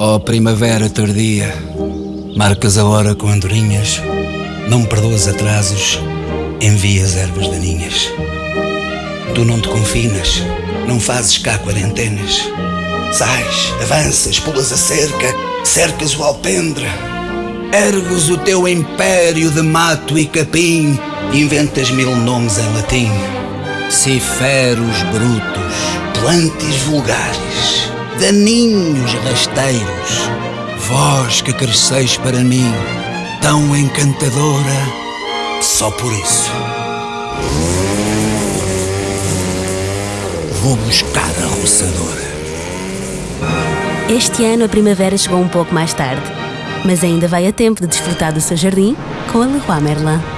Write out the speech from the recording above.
Ó primavera tardia, marcas a hora com andorinhas, não perdoas atrasos, envias ervas daninhas. Tu não te confinas, não fazes cá quarentenas. Sais, avanças, pulas a cerca, cercas o alpendre. Ergues o teu império de mato e capim, inventas mil nomes em latim. Ciferos brutos, plantes vulgares, daninhos rasteiros, vós que cresceis para mim, tão encantadora, só por isso. Vou buscar a roçadora. Este ano a primavera chegou um pouco mais tarde, mas ainda vai a tempo de desfrutar do seu jardim com a Leroy Merlin.